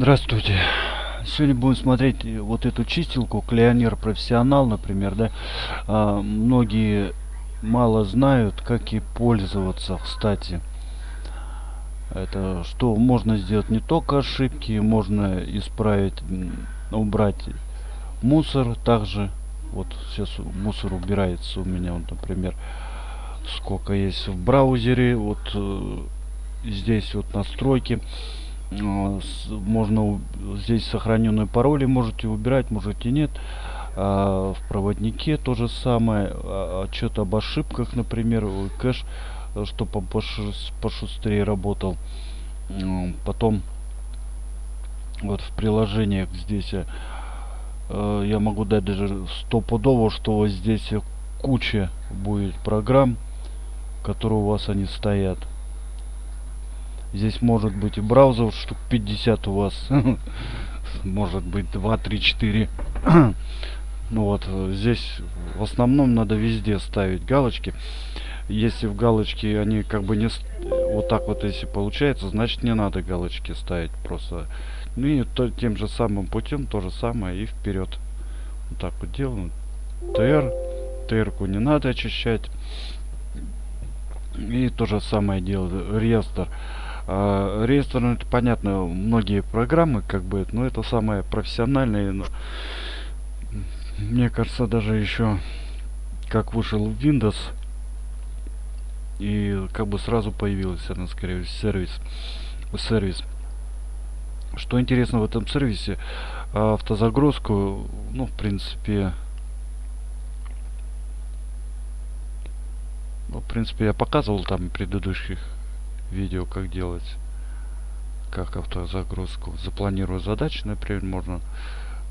Здравствуйте. Сегодня будем смотреть вот эту чистилку Клеонер Профессионал, например, да. А, многие мало знают, как и пользоваться, кстати. Это что можно сделать не только ошибки, можно исправить, убрать мусор также. Вот сейчас мусор убирается у меня, вот, например, сколько есть в браузере, вот э, здесь вот настройки можно здесь сохраненные пароли можете убирать можете нет. А, в проводнике то же самое. А, отчет об ошибках например кэш э, чтобы пошустрее работал. Потом вот в приложениях здесь э, я могу дать даже стопудово что вот здесь куча будет программ которые у вас они стоят Здесь может быть и браузер штук 50 у вас. Может быть 2, 3, 4. Ну вот, здесь в основном надо везде ставить галочки. Если в галочки они как бы не... Вот так вот если получается, значит не надо галочки ставить просто. Ну и то, тем же самым путем то же самое и вперед. Вот так вот делаем. ТР. ТР-ку не надо очищать. И то же самое делаю. Реестр. А, реестр, ну, это понятно, многие программы, как бы, но это самое профессиональное. Но, мне кажется, даже еще как вышел Windows, и как бы сразу появился, она скорее сервис. сервис. Что интересно в этом сервисе, автозагрузку, ну, в принципе, ну, в принципе, я показывал там предыдущих видео как делать как автозагрузку. Запланирую задачи например можно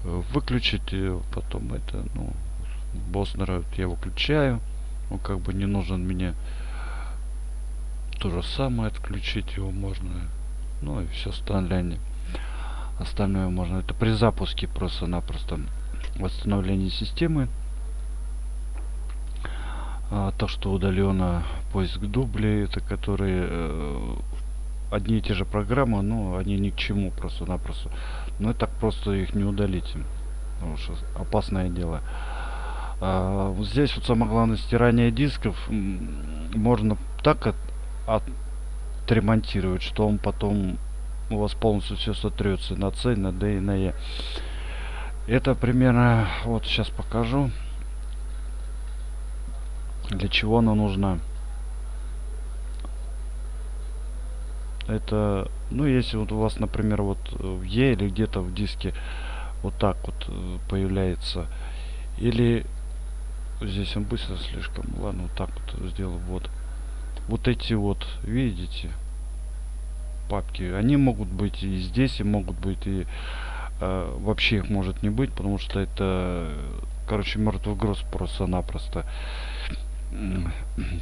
э, выключить потом это ну Боснера я выключаю. Ну как бы не нужен мне. То же самое отключить его можно ну и все остальное. Остальное можно это при запуске просто-напросто восстановление системы. А, то что удаленно поиск дублей это которые э, одни и те же программы но они ни к чему просто-напросто. Но так просто их не удалить потому что опасное дело. А, вот здесь вот самое главное стирание дисков можно так от, отремонтировать что он потом у вас полностью все сотрется на C, на D и на E. Это примерно, вот сейчас покажу для чего она нужна это ну если вот у вас например вот в E или где-то в диске вот так вот э, появляется. Или здесь он быстро слишком ладно вот так вот сделаю вот. Вот эти вот видите папки они могут быть и здесь и могут быть и э, вообще их может не быть потому что это короче мертвый груз просто-напросто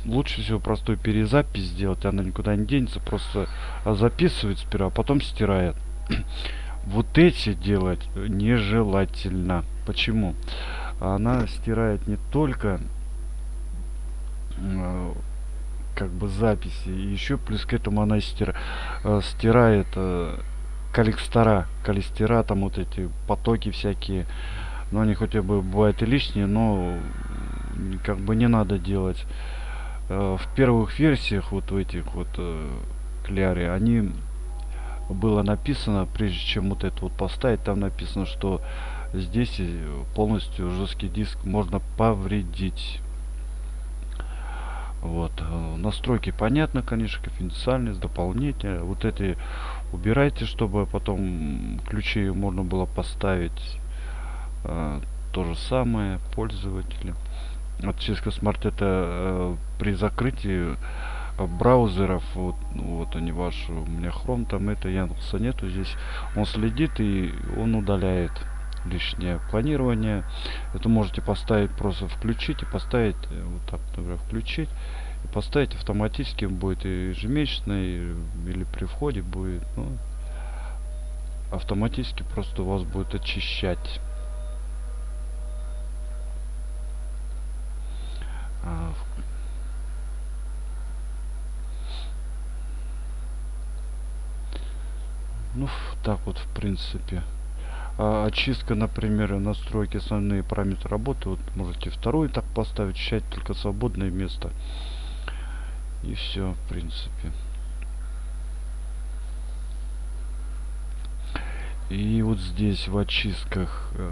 лучше всего простой перезапись сделать она никуда не денется просто записывает сперва а потом стирает. Вот эти делать нежелательно. Почему? Она стирает не только э, как бы записи еще плюс к этому она стира, э, стирает коллекстора коллестера там вот эти потоки всякие. Но они хотя бы бывают и лишние но как бы не надо делать. Э, в первых версиях вот в этих вот э, кляре они было написано прежде чем вот это вот поставить там написано что здесь полностью жесткий диск можно повредить. Вот э, настройки понятно конечно конфиденциальность дополнительные вот эти убирайте чтобы потом ключи можно было поставить. Э, то же самое пользователи от Cisco Smart это э, при закрытии э, браузеров вот, вот они ваши у меня Chrome там это Яндекса нету здесь. Он следит и он удаляет лишнее планирование. Это можете поставить просто включить и поставить э, вот так например включить и поставить автоматически будет и ежемесячный или при входе будет ну, автоматически просто у вас будет очищать Ну, так вот, в принципе. А, очистка, например, настройки основные параметры работы. Вот можете второй так поставить, считать только свободное место. И все, в принципе. И вот здесь в очистках э,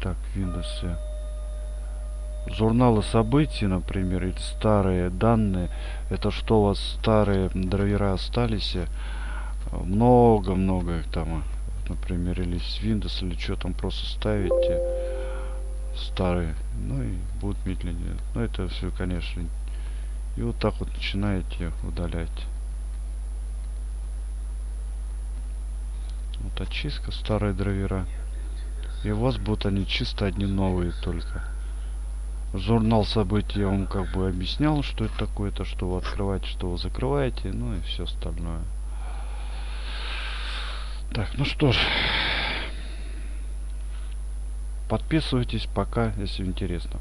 так, Windows. Журналы событий, например, или старые данные. Это что у вас старые драйвера остались? Много-много их там. Например, или с Windows, или что там просто ставите. Старые. Ну и будут медленнее. Но это все, конечно. И вот так вот начинаете удалять. Вот очистка старые драйвера. И у вас будут они чисто одни новые только. Журнал событий я вам как бы объяснял, что это такое, то что вы открываете, что вы закрываете, ну и все остальное. Так, ну что ж. Подписывайтесь пока, если интересно.